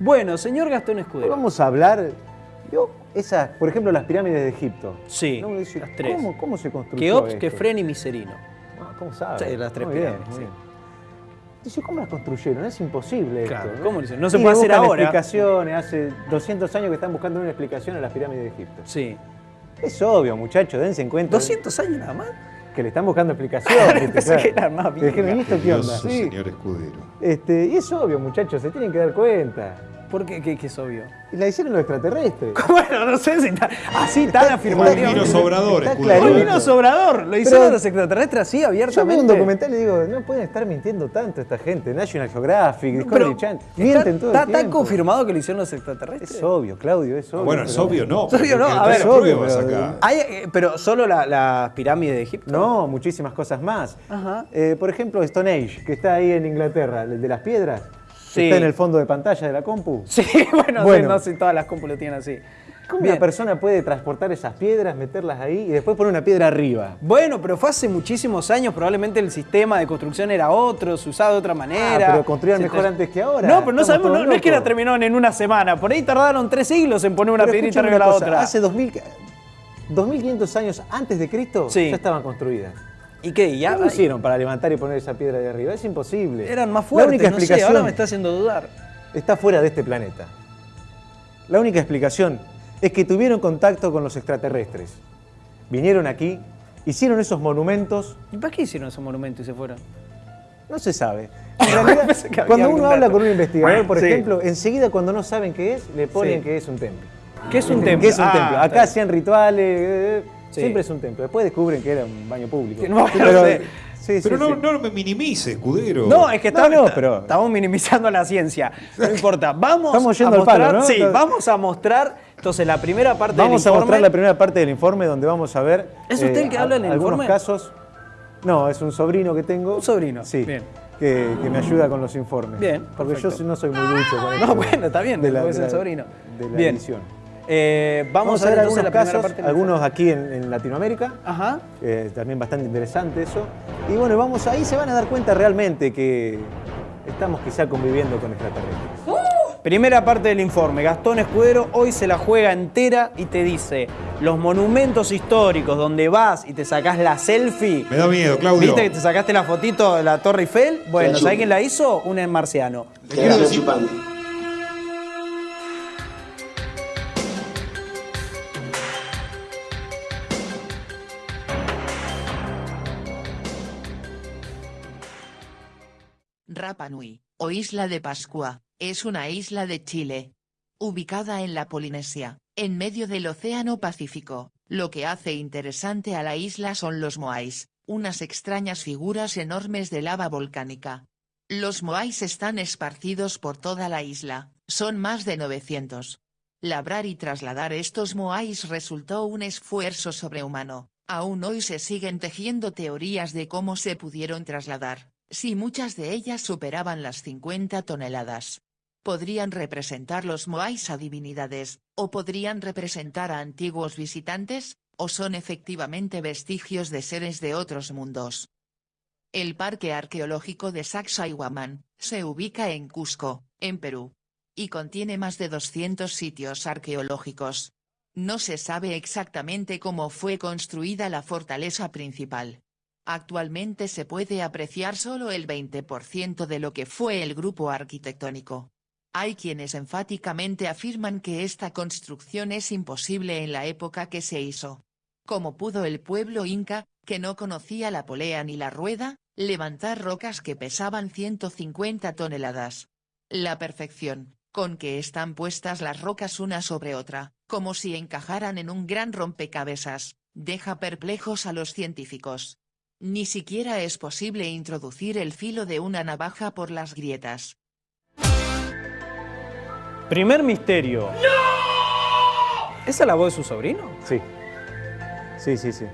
Bueno, señor Gastón Escudero. Vamos a hablar, yo, esas, por ejemplo, las pirámides de Egipto. Sí, ¿no? Dice, las tres. ¿Cómo, cómo se construyó Keops, esto? Kefren y Miserino. Ah, ¿Cómo sabe? Sí, las tres Muy bien, pirámides, muy sí. bien. Dice, ¿cómo las construyeron? Es imposible Claro, esto. ¿cómo lo hicieron? No se Y puede hacer ahora. explicaciones, hace 200 años que están buscando una explicación a las pirámides de Egipto. Sí. Es obvio, muchachos, dense en cuenta. 200 años nada más. Que le están buscando explicación. ¿viste? Pensé que eran más Y dijeron, ¿y esto qué onda? Sí. señor Escudero. Este, y es obvio, muchachos, se tienen que dar cuenta. ¿Por qué? ¿Qué, qué es obvio? Y la hicieron los extraterrestres. Bueno, no sé si está así tan Está- afirmativo. Vino Sobrador, Está Escudero. Un clarito. vino sobrador. Lo hicieron Pero- los extraterrestres así, Yo veo abiertamente. un documental y digo, no pueden estar mintiendo tanto esta gente. National Geographic, Discovery Pero Channel. está, Mienten todo está el tan confirmado que lo hicieron los extraterrestres. Es obvio, Claudio, es obvio. Bueno, es obvio, no. Es obvio, no, a ver, hay es obvio, pruebas pero- acá. Hay, eh, pero solo la- las pirámides de Egipto. No, muchísimas cosas más. Ajá. Eh, por ejemplo, Stone Age, que está ahí en Inglaterra, el de las piedras. Sí. Está en el fondo de pantalla de la compu. Sí, bueno, Bueno. sí, no sé, todas las compu lo tienen así. ¿Cómo Bien. una persona puede transportar esas piedras, meterlas ahí y después poner una piedra arriba? Bueno, pero fue hace muchísimos años, probablemente el sistema de construcción era otro, se usaba de otra manera. Ah, pero construían mejor te- antes que ahora. No, pero no Estamos sabemos, no, es que la terminaron en una semana, por ahí tardaron tres siglos en poner una Pero piedrita arriba de la cosa, otra. Hace 2000, 2500 años antes de Cristo Sí. ya estaban construidas. ¿Y qué? ¿Y ya? ¿Cómo hicieron para levantar y poner esa piedra de arriba? Es imposible. Eran más La fuertes, única no sé, explicación ahora me está haciendo dudar. está fuera de este planeta. La única explicación es que tuvieron contacto con los extraterrestres. Vinieron aquí, hicieron esos monumentos, ¿Y para qué hicieron esos monumentos y se fueron? no se sabe. En realidad, cuando uno habla con un investigador, por Sí. ejemplo, enseguida cuando no saben qué es, le ponen Sí. que es un templo. ¿Qué es un templo? ¿Qué es un Ah, templo? Acá hacían rituales, eh, Sí. siempre es un templo. Después descubren que era un baño público. No, pero, sé. sí, Pero sí, no, sí. no me minimice, Escudero. No, es que no, está- pero- estamos minimizando la ciencia. No importa. Vamos Estamos yendo a al palo, mostrar, ¿no? Sí, Entonces- vamos a mostrar entonces la primera parte Vamos del a informe. mostrar la primera parte del informe donde vamos a ver. eh, ¿Es usted el que habla en el algunos informe? casos. No, es un sobrino que tengo. Un sobrino, Sí. bien. Que, que me ayuda con los informes. Bien, Porque yo no soy muy ducho con esto No, bueno, está bien, de la, es el sobrino. De la Bien. edición. Eh, vamos, Vamos, a ver entonces algunos la casos, parte algunos aquí en, en Latinoamérica. Ajá. eh, también bastante interesante eso. Y bueno, vamos ahí se van a dar cuenta realmente que estamos quizá conviviendo con extraterrestres. Primera parte del informe. Gastón Escudero hoy se la juega entera y te dice los monumentos históricos donde vas y te sacás la selfie. Me da miedo, Claudio. ¿Viste que te sacaste la fotito de la Torre Eiffel? Bueno, ¿sabés quién la hizo? Un marciano. Rapa Nui, o Isla de Pascua, es una isla de Chile. Ubicada en la Polinesia, en medio del Océano Pacífico, lo que hace interesante a la isla son los moais, unas extrañas figuras enormes de lava volcánica. Los moais están esparcidos por toda la isla, son más de 900. Labrar y trasladar estos moais resultó un esfuerzo sobrehumano, aún hoy se siguen tejiendo teorías de cómo se pudieron trasladar, si muchas de ellas superaban las 50 toneladas. Podrían representar los moais a divinidades, o podrían representar a antiguos visitantes, o son efectivamente vestigios de seres de otros mundos. El Parque Arqueológico de Sacsayhuamán, se ubica en Cusco, en Perú. Y contiene más de 200 sitios arqueológicos. No se sabe exactamente cómo fue construida la fortaleza principal. Actualmente se puede apreciar solo el 20% de lo que fue el grupo arquitectónico. Hay quienes enfáticamente afirman que esta construcción es imposible en la época que se hizo. ¿Cómo pudo el pueblo inca, que no conocía la polea ni la rueda, levantar rocas que pesaban 150 toneladas? La perfección, con que están puestas las rocas una sobre otra, como si encajaran en un gran rompecabezas, deja perplejos a los científicos. Ni siquiera es posible introducir el filo de una navaja por las grietas. Primer misterio. ¿Esa es la voz de su sobrino? Sí. Sí, sí, sí.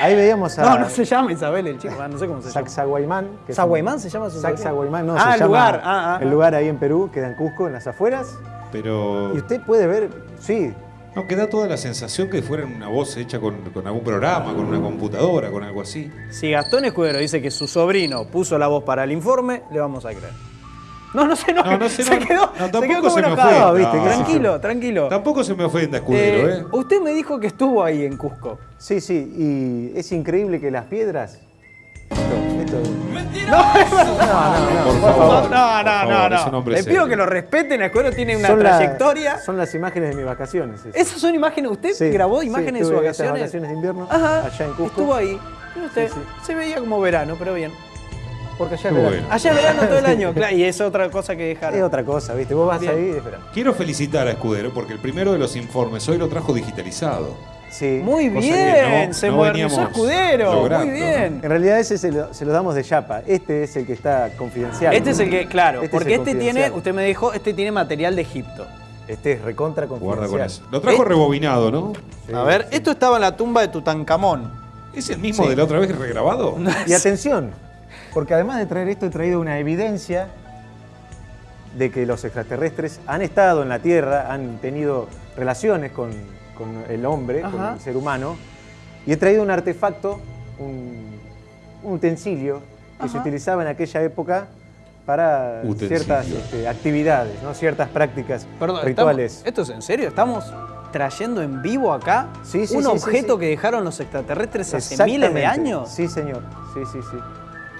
Ahí veíamos a No, no se llama Isabel el chico, ah, no sé cómo se llama. Sacsayhuamán. ¿Saguaymán se llama su sobrino? Sacsayhuamán, no, Ah, se el llama lugar, ah, ah, el ah. lugar ahí en Perú, queda en Cusco, en las afueras. Pero Y usted puede ver, sí, no queda toda la sensación que fuera una voz hecha con, con algún programa, con una computadora, con algo así. Si Gastón Escudero dice que su sobrino puso la voz para el informe, le vamos a creer. No, no se enoje. No, no se quedó, No, se tampoco quedó como se me. ¿viste? No. Tranquilo, tranquilo. Tampoco se me ofenda, escudero, Eh, ¿eh? Usted me dijo que estuvo ahí en Cusco. Sí, sí, y es increíble que las piedras. Esto, esto- No, no, no, por no. favor, un no. hombre Le serio. pido que lo respeten. Escuero tiene una son la- trayectoria. son las imágenes de mis vacaciones. esas. Esas son imágenes. ¿Usted Sí, grabó sí, imágenes de sus vacaciones? vacaciones de invierno Ajá. allá en Cusco. Estuvo ahí. Usted, Sí, sí. se veía como verano, pero bien. Porque allá es verano. bueno. Allá es verano todo el año, claro, y es otra cosa que dejar. Es otra cosa, ¿viste? Vos vas Bien. ahí y es verano. Quiero felicitar a Escudero porque el primero de los informes hoy lo trajo digitalizado. Sí. Muy bien, no- se no modernizó Escudero. logrando, Muy bien. En realidad ese se lo, se lo damos de chapa. Este es el que está confidencial. Este es el que, claro, Este es porque este tiene, usted me dijo, este tiene material de Egipto. Este es recontra confidencial. Guarda con eso. Lo trajo ¿Eh? rebobinado, ¿no? Sí, A ver, sí. esto estaba en la tumba de Tutankamón. ¿Es el mismo Sí. de la otra vez regrabado? Y atención, porque además de traer esto he traído una evidencia de que los extraterrestres han estado en la Tierra, han tenido relaciones con, con el hombre, con el ser humano, y he traído un artefacto, un, un utensilio que se utilizaba en aquella época para Utensilio. ciertas este, actividades, ¿no? ciertas prácticas Perdón, rituales. estamos- ¿esto es en serio? ¿Estamos trayendo en vivo acá Sí, sí, un sí, objeto sí. que dejaron los extraterrestres hace miles de años? Sí, señor. Sí, sí, sí.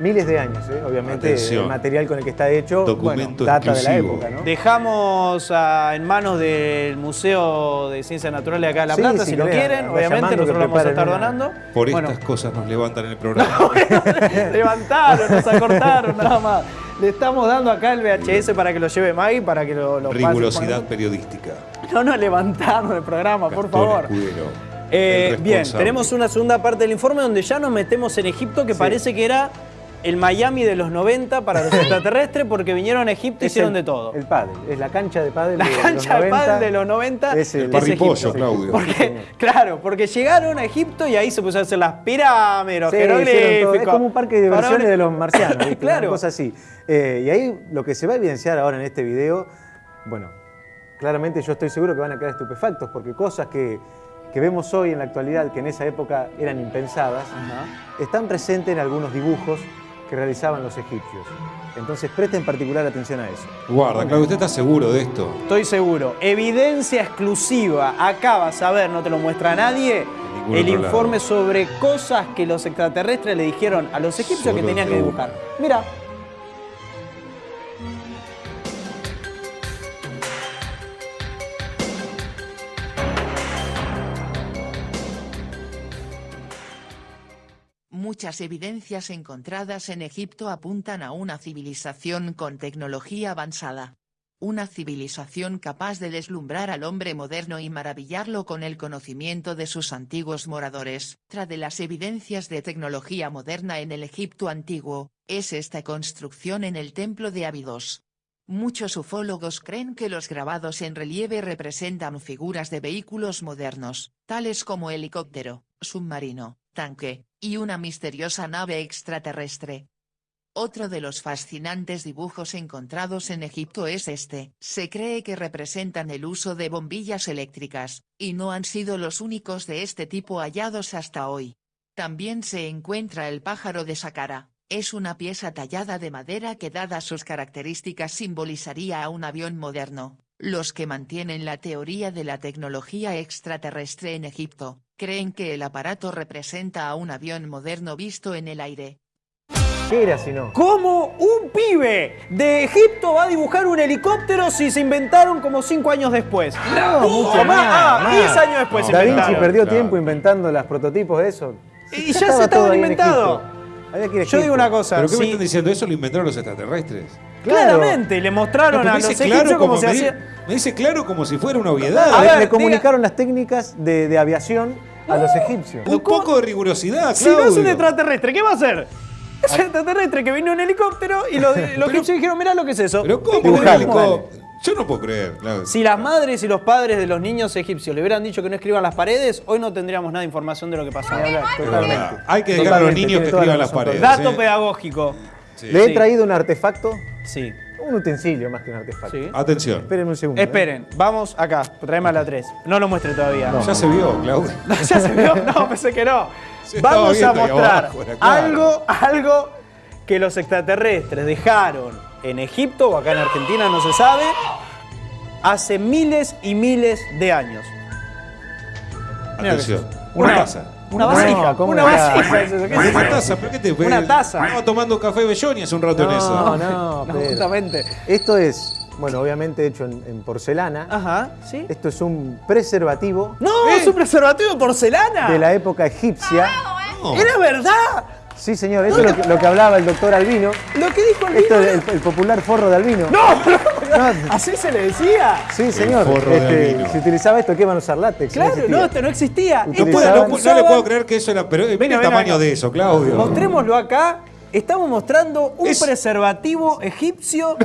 Miles de años, ¿eh? obviamente. Atención. El material con el que está hecho Documento data de la época, ¿no? Dejamos ah, en manos del Museo de Ciencias Naturales acá de La Sí, Plata, si si lo quieren. Obviamente nosotros lo vamos a estar una- donando. Por Bueno, estas cosas nos levantan el programa. levantaron, nos acortaron, nada más. Le estamos dando acá el VHS para que lo lleve Maggie, para que lo, lo Rigurosidad periodística. No nos levantaron el programa, por favor. Escudero, Eh, bien, tenemos una segunda parte del informe donde ya nos metemos en Egipto, que Sí. parece que era el Miami de los 90 para los extraterrestres, porque vinieron a Egipto y hicieron el- de todo. El pádel, es la cancha de pádel La de los cancha de 90. pádel de los 90 es el- Egipto. Claudio. Porque, claro, porque llegaron a Egipto y ahí se pusieron a hacer las pirámides, los Sí, jeroglíficos. Es como un parque de diversiones de los marcianos, ¿viste? Claro. Una cosa así. Eh, y ahí lo que se va a evidenciar ahora en este video, bueno, claramente yo estoy seguro que van a quedar estupefactos, porque cosas que, que vemos hoy en la actualidad, que en esa época eran impensadas, están presentes en algunos dibujos que realizaban los egipcios. Entonces presten particular atención a eso. Guarda, Claudio, ¿usted está seguro de esto? Estoy seguro. Evidencia exclusiva. Acá vas a ver, no te lo muestra nadie. El informe lado. sobre cosas que los extraterrestres le dijeron a los egipcios que tenían que dibujar. Mira. Muchas evidencias encontradas en Egipto apuntan a una civilización con tecnología avanzada. Una civilización capaz de deslumbrar al hombre moderno y maravillarlo con el conocimiento de sus antiguos moradores. Tras de las evidencias de tecnología moderna en el Egipto antiguo, es esta construcción en el templo de Abidos. Muchos ufólogos creen que los grabados en relieve representan figuras de vehículos modernos, tales como helicóptero, submarino, tanque, y una misteriosa nave extraterrestre. Otro de los fascinantes dibujos encontrados en Egipto es este. Se cree que representan el uso de bombillas eléctricas, y no han sido los únicos de este tipo hallados hasta hoy. También se encuentra el pájaro de Saqqara. Es una pieza tallada de madera que dadas sus características simbolizaría a un avión moderno. Los que mantienen la teoría de la tecnología extraterrestre en Egipto, creen que el aparato representa a un avión moderno visto en el aire. ¿Qué era si no? ¿Cómo un pibe de Egipto va a dibujar un helicóptero si se inventaron como cinco años después? No, mucho ¿Cómo? más, Ah, más. 10 años después se Da Vinci inventaron. perdió Claro. tiempo inventando los prototipos de eso. Y ya se estaba estaban todo ahí en inventado. Egipto. Había que ir a Yo digo una cosa, ¿Pero qué me están diciendo? ¿Eso lo inventaron los extraterrestres? Claro. claramente le mostraron No, a me los claro cómo como se me, hacía. me dice claro como si fuera una A obviedad. ver, le, le diga- comunicaron las técnicas de, de aviación a los egipcios. Un poco de rigurosidad, Si no es un extraterrestre, ¿qué va a hacer? Es un extraterrestre que vino en helicóptero y los, los egipcios dijeron, mirá lo que es eso. Pero ¿cómo? Dibujalo. ¿Cómo? Yo no puedo creer. Si las madres y los padres de los niños egipcios le hubieran dicho que no escriban las paredes, hoy no tendríamos nada de información de lo que totalmente. verdad. Hay que dejar a los niños que escriban las paredes. Dato ¿eh? pedagógico. Sí. Le he traído un artefacto, Sí. Un utensilio más que un artefacto. Sí. Atención. Esperen un segundo. ¿eh? Esperen, vamos acá, traeme a la 3. No lo muestre todavía. Ya se vio, Claudio. ¿Ya se vio? No, pensé que no. Se Vamos a mostrar abajo, era claro. algo, algo que los extraterrestres dejaron en Egipto o acá en Argentina, no se sabe, hace miles y miles de años. Atención. Una taza. Una No, vasija, ¿cómo una era? vasija. es eso, ¿qué es Una taza, ¿pero qué te Una taza. Estaba tomando café Belloni hace un rato en No, eso. no, No, pero- justamente. Esto es, bueno, obviamente hecho en, en porcelana. Ajá, ¿sí? Esto es un preservativo No, ¿Eh? es un preservativo de porcelana. de la época egipcia. No. ¡Era verdad! Sí, señor, eso es lo que, lo que hablaba el doctor Albino. Lo que dijo el Esto vino. es el, el popular forro de Albino. ¡No! Pero- No. Así se le decía. Sí, señor. Este, si utilizaba esto, ¿qué iban a usar látex? Claro, existía. no, esto no existía. Esto No, no le puedo creer que eso era. Pero mira Venga, el tamaño de eso, Claudio. Mostrémoslo acá. Estamos mostrando un Es- preservativo egipcio.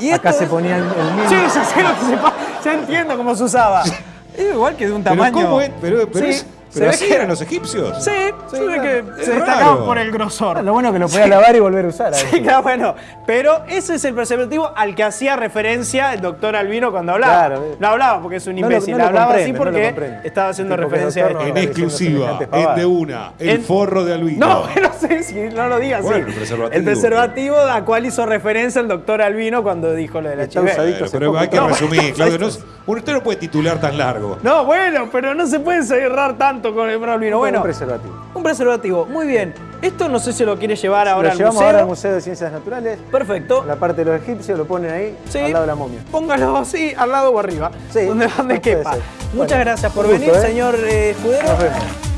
Y Acá esto se es- ponía el, mismo. Sí, ya sé lo que se pa- Ya entiendo cómo se usaba. Es igual que de un Pero tamaño. ¿cómo es? Pero, pero, Sí, es- se pero ve así que- eran los egipcios. Sí, se ve que Es se destacaban por el grosor. Lo bueno que lo podía lavar y volver a usar. Sí, claro, bueno, pero ese es el preservativo al que hacía referencia el doctor Albino cuando hablaba. Claro. No hablaba porque es un No lo- imbécil, no hablaba así no porque estaba haciendo Porque referencia a. En exclusiva, en de una, el En- forro de Albino. No, pero sí, sí, no lo digas Bueno, así. el preservativo. El preservativo a cual hizo referencia el doctor Albino cuando dijo lo de la usadito. Pero, hay que No, resumir, Claudio. No, es- usted no puede titular tan largo. No, bueno, pero no se puede cerrar tanto con el doctor Albino. Un Bueno, preservativo. un preservativo, muy bien. Esto no sé si lo quiere llevar ahora lo al llevamos museo. ahora al Museo de Ciencias Naturales. Perfecto. La parte de los egipcios lo ponen ahí, Sí. al lado de la momia. Póngalo así, al lado o arriba. Sí, donde, donde puede quepa. Muchas Bueno, gracias por gusto, venir, ¿eh? señor eh, Escudero. Nos vemos.